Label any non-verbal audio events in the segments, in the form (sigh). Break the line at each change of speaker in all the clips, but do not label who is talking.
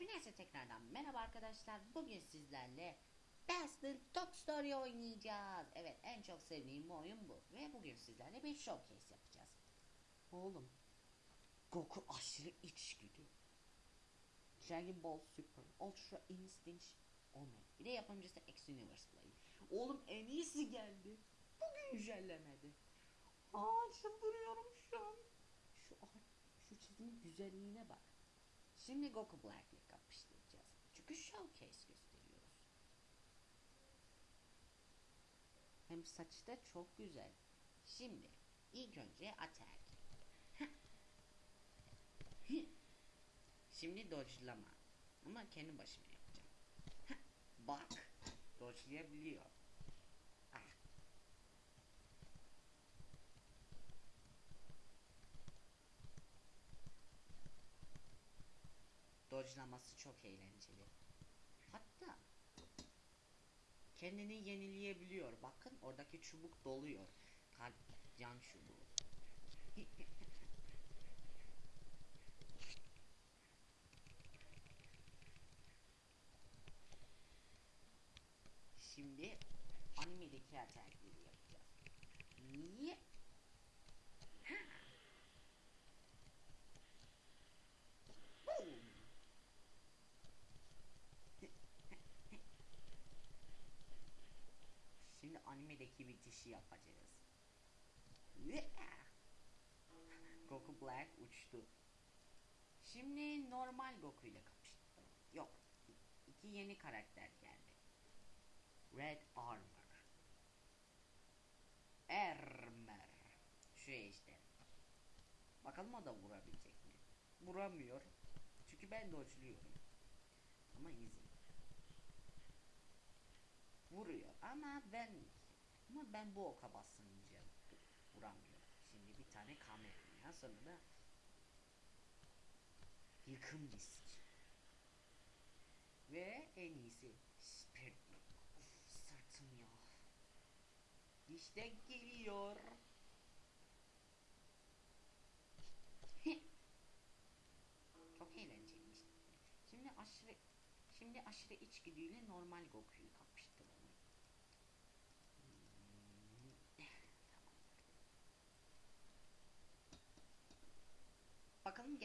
Hepinize tekrardan merhaba arkadaşlar. Bugün sizlerle Battle Talk Story oynayacağız. Evet en çok sevdiğim oyun bu. Ve bugün sizlerle bir showcase yapacağız. Oğlum. Goku aşırı içgüdü. Dragon Ball Super Ultra Instinct Omega. Bir de yapımcısı X Universe Play. Oğlum en iyisi geldi. Bu güncellemedi. Aa çıldırıyorum şu an. Şu şu çizimin güzelliğine bak. Şimdi Goku Black ile kapıştıracağız. Çünkü showcase gösteriyoruz. Hem saçı da çok güzel. Şimdi ilk önce attack. Şimdi dodge'lama. Ama kendi başıma yapacağım. Bak. Dodge'layabiliyor. Ah. Dodge'laması çok eğlenceli. Hatta kendini yenileyebiliyor. Bakın oradaki çubuk doluyor. Kalp can çubuğu. Şimdi animedeki atakları yapacağız. Niye? Boom! Şimdi animedeki bitişi yapacağız. Goku Black uçtu. Şimdi normal Goku ile kapıştı. Yok. iki yeni karakter geldi. Red Armor. Ermer. Şu işte. Bakalım o da vurabilecek mi? Vuramıyor. Çünkü ben dodge'luyorum. Ama easy. Vuruyor ama ben ama ben bu oka basınca vuramıyorum. Şimdi bir tane kamera sonra da yıkım disk. Ve en iyisi Spirit Uf, sırtım ya. İşte geliyor. (laughs) Çok eğlenceliymiş. Şimdi aşırı şimdi aşırı içgüdüyle normal Goku'yu.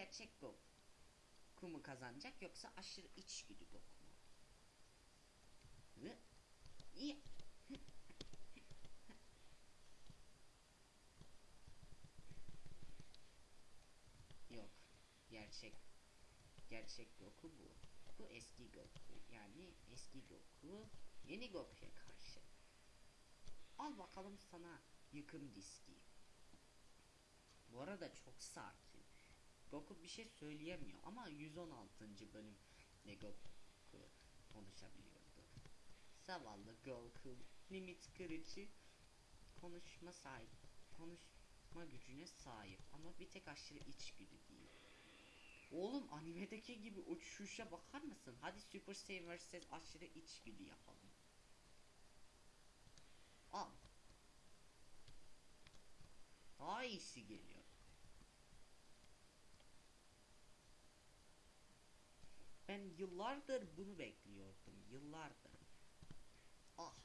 Gerçek Goku mu kazanacak yoksa aşırı içgüdü Goku mu? Hı? İyi. Yok. Gerçek. Gerçek Goku bu. Bu eski Goku. Yani eski Goku yeni Goku'ya karşı. Al bakalım sana yıkım diski. Bu arada çok sakin. Goku bir şey söyleyemiyor ama 116. bölümde Goku konuşabiliyordu. Zavallı Goku limit kırıcı konuşma sahip konuşma gücüne sahip ama bir tek aşırı içgüdü değil. Oğlum animedeki gibi uçuşa bakar mısın? Hadi Super Saiyan vs aşırı içgüdü yapalım. Al. Daha iyisi geliyor. Ben yıllardır bunu bekliyordum. Yıllardır. Ah.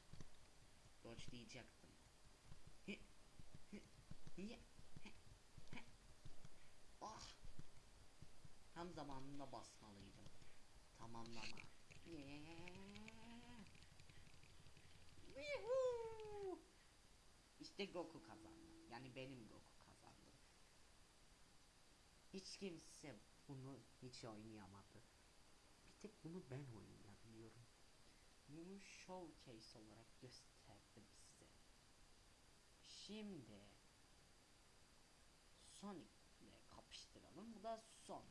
Dodge diyecektim. Hi, hi, hi, he, he. Ah. Tam zamanında basmalıydım. Tamamlama. İşte Goku kazandı. Yani benim Goku kazandı. Hiç kimse bunu hiç oynayamadı. Tek bunu ben oynayabiliyorum. Bunu showcase olarak gösterdim size. Şimdi Sonic ile kapıştıralım. Bu da son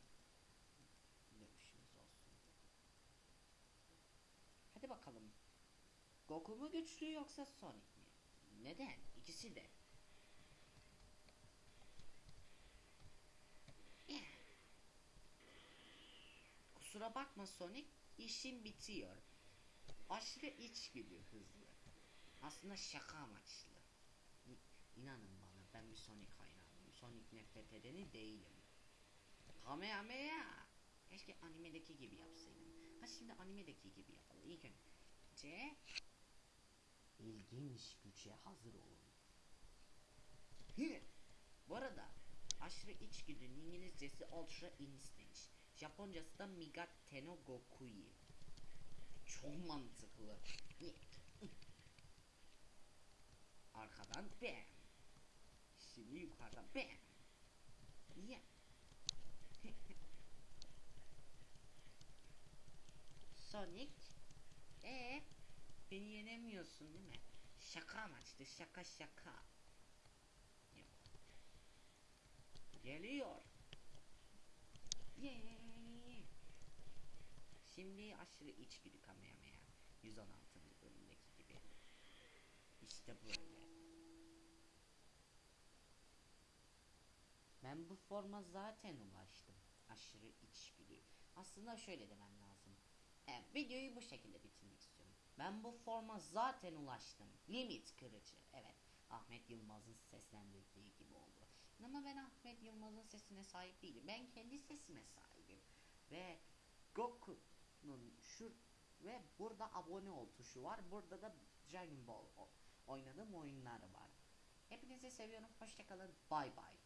dövüşümüz olsun. Hadi bakalım. Goku mu güçlü yoksa Sonic mi? Neden? İkisi de. Kusura bakma Sonic, işim bitiyor. Aşırı içgüdü hızlı. Aslında şaka amaçlı. İnanın bana ben bir Sonic hayranıyım. Sonic nefret edeni değilim. Kamehameha. Keşke animedeki gibi yapsaydım. Ha şimdi animedeki gibi yapalım. İlk önce ilginç güce hazır olun. Hı. Bu arada aşırı içgüdünün İngilizcesi Ultra Instinct. Japoncası da Migatte no Gokui. Çok mantıklı. Arkadan bam. Şimdi yukarıdan bam. Ya. Sonic. E beni yenemiyorsun değil mi? Şaka amaçlı şaka şaka. Yok. Geliyor. Yay. Şimdi aşırı içgüdü Kamehameha. 116. bölümdeki gibi. İşte böyle. Ben bu forma zaten ulaştım. Aşırı içgüdü. Aslında şöyle demem lazım. Evet, videoyu bu şekilde bitirmek istiyorum. Ben bu forma zaten ulaştım. Limit kırıcı. Evet. Ahmet Yılmaz'ın seslendirdiği gibi oldu. Ama ben Ahmet Yılmaz'ın sesine sahip değilim. Ben kendi sesime sahibim. Ve Goku'nun şu ve burada abone ol tuşu var. Burada da Dragon Ball oynadığım oyunlar var. Hepinizi seviyorum. Hoşçakalın. Bay bay.